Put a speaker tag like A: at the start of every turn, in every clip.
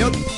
A: 没有。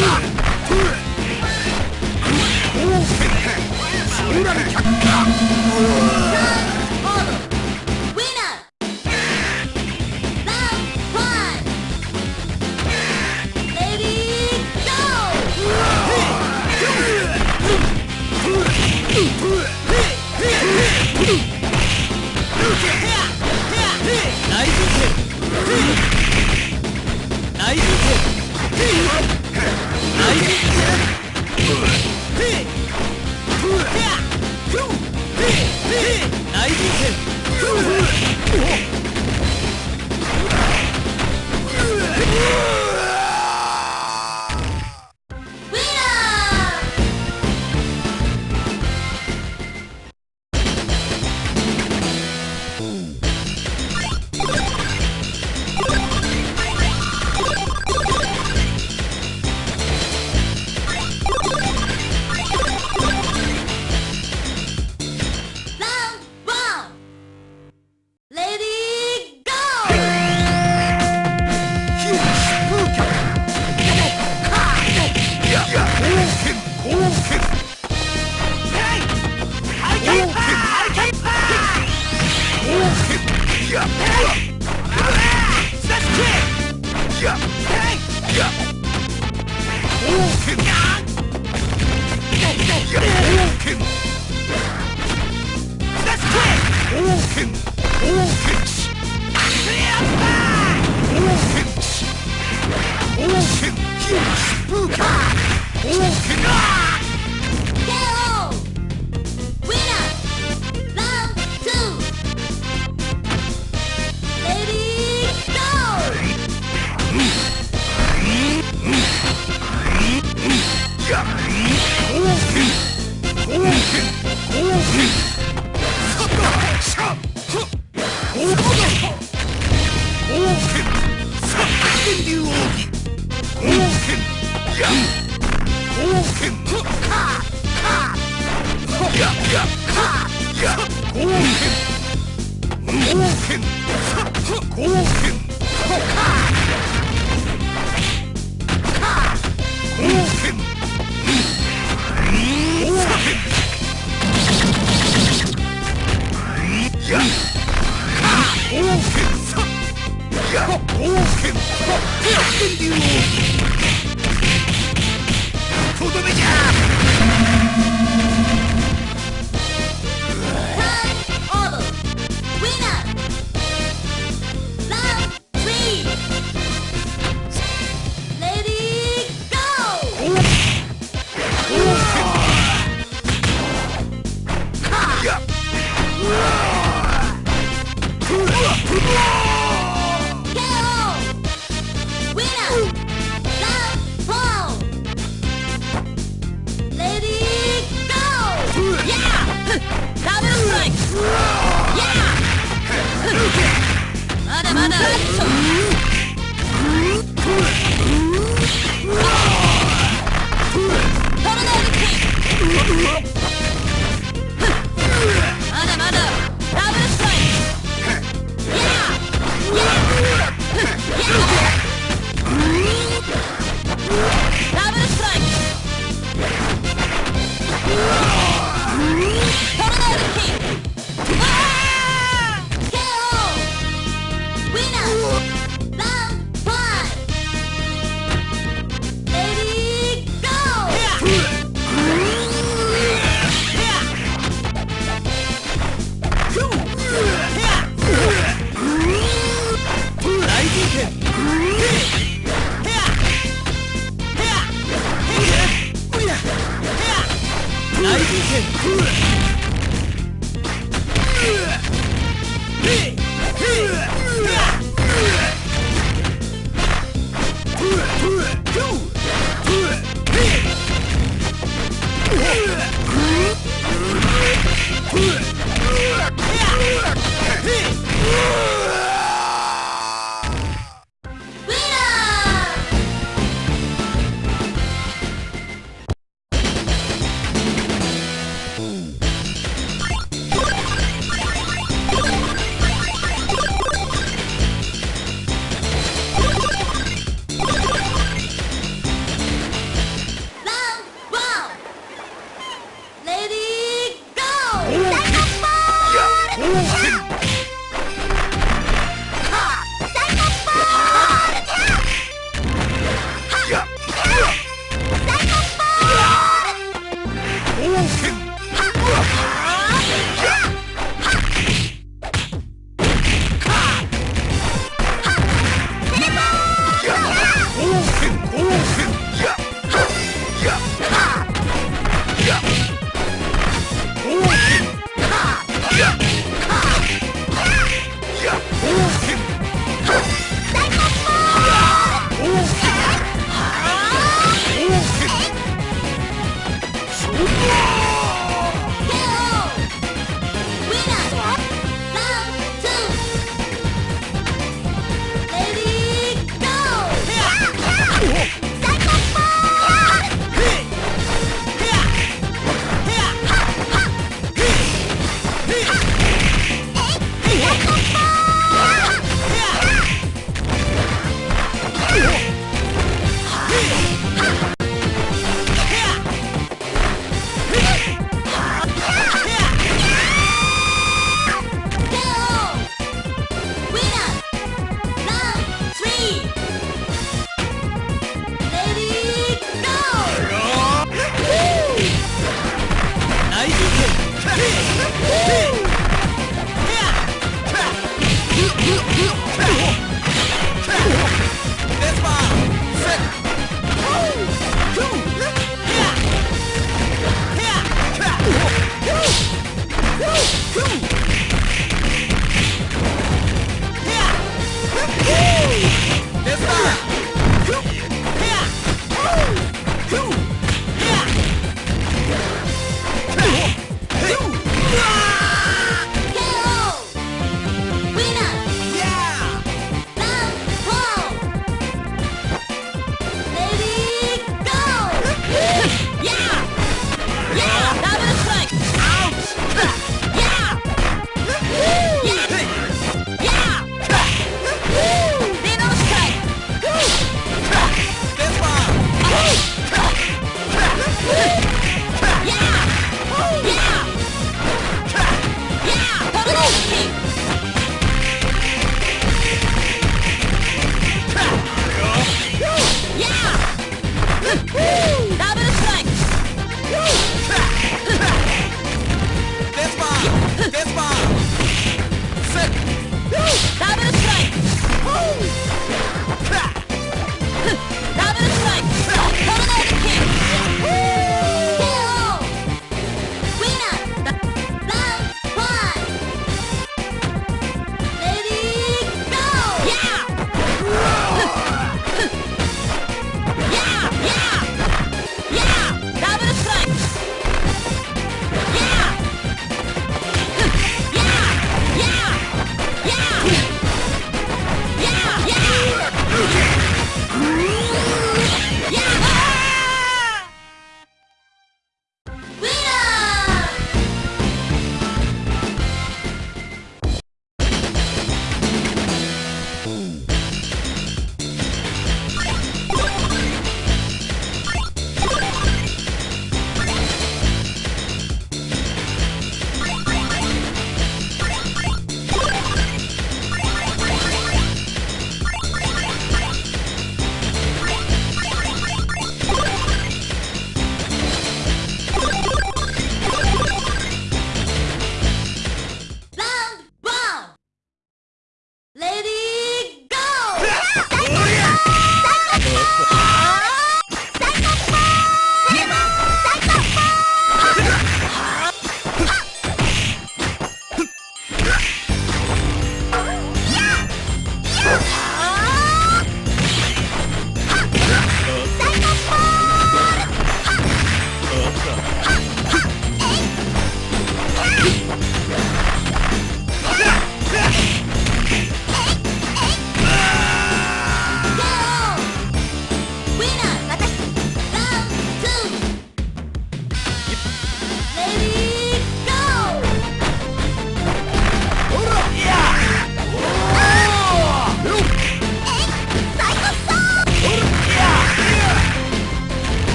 A: Ah!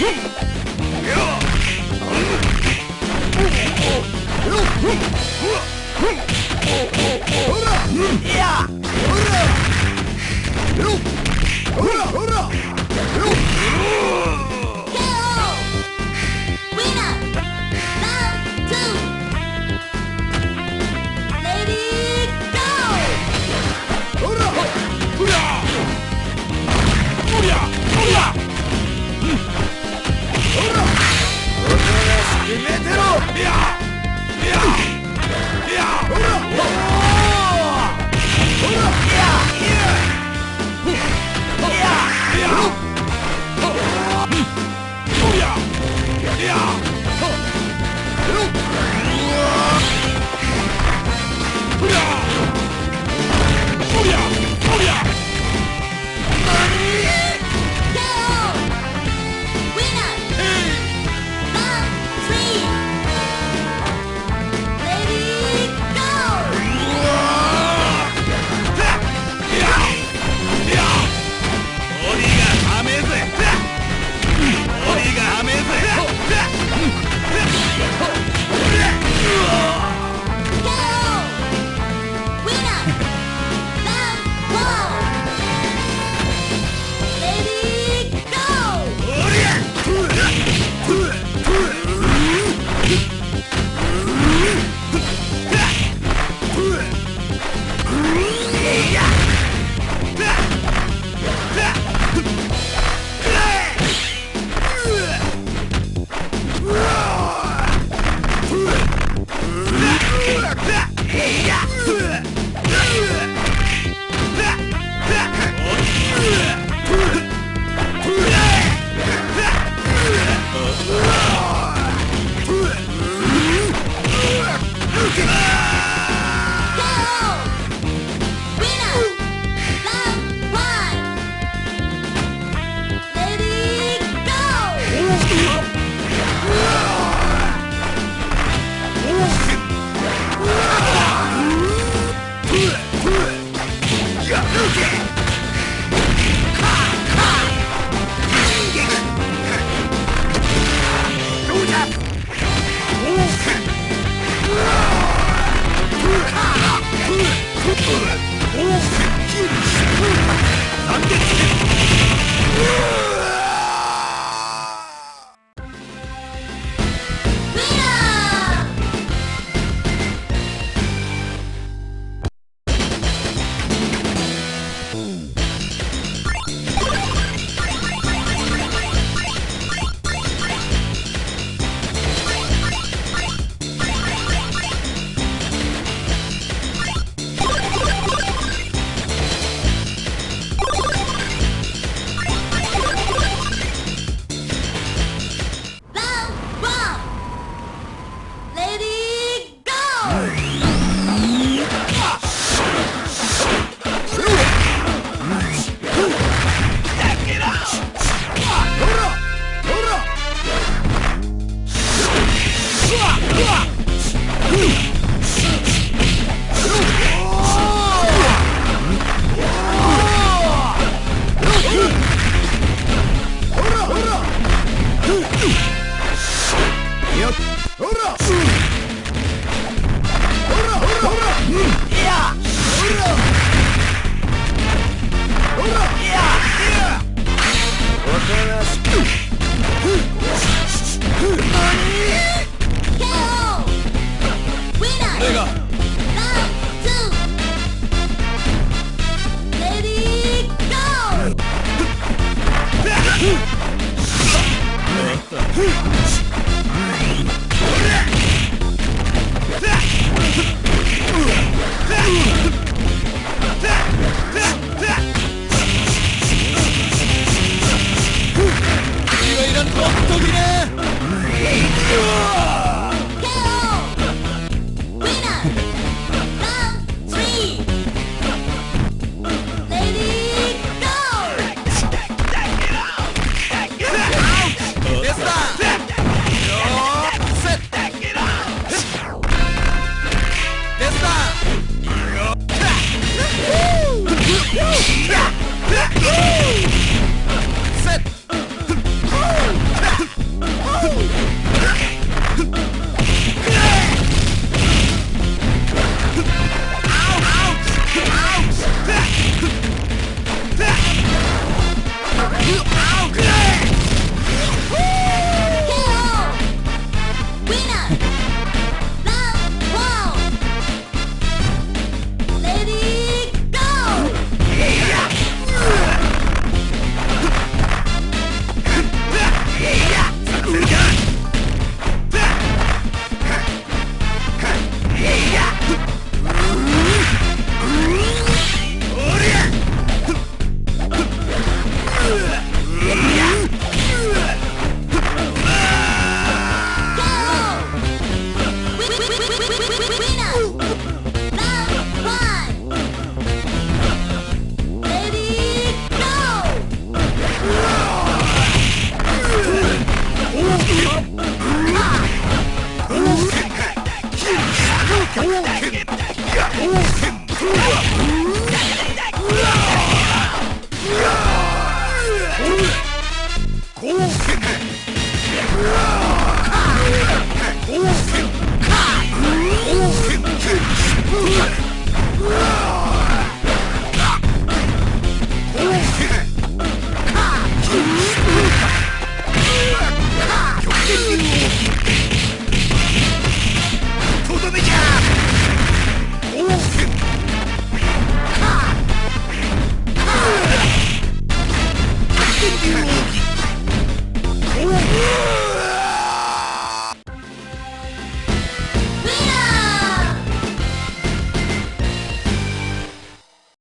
A: 으아! 으아! 으아! 으아! 으아! Oh yeah!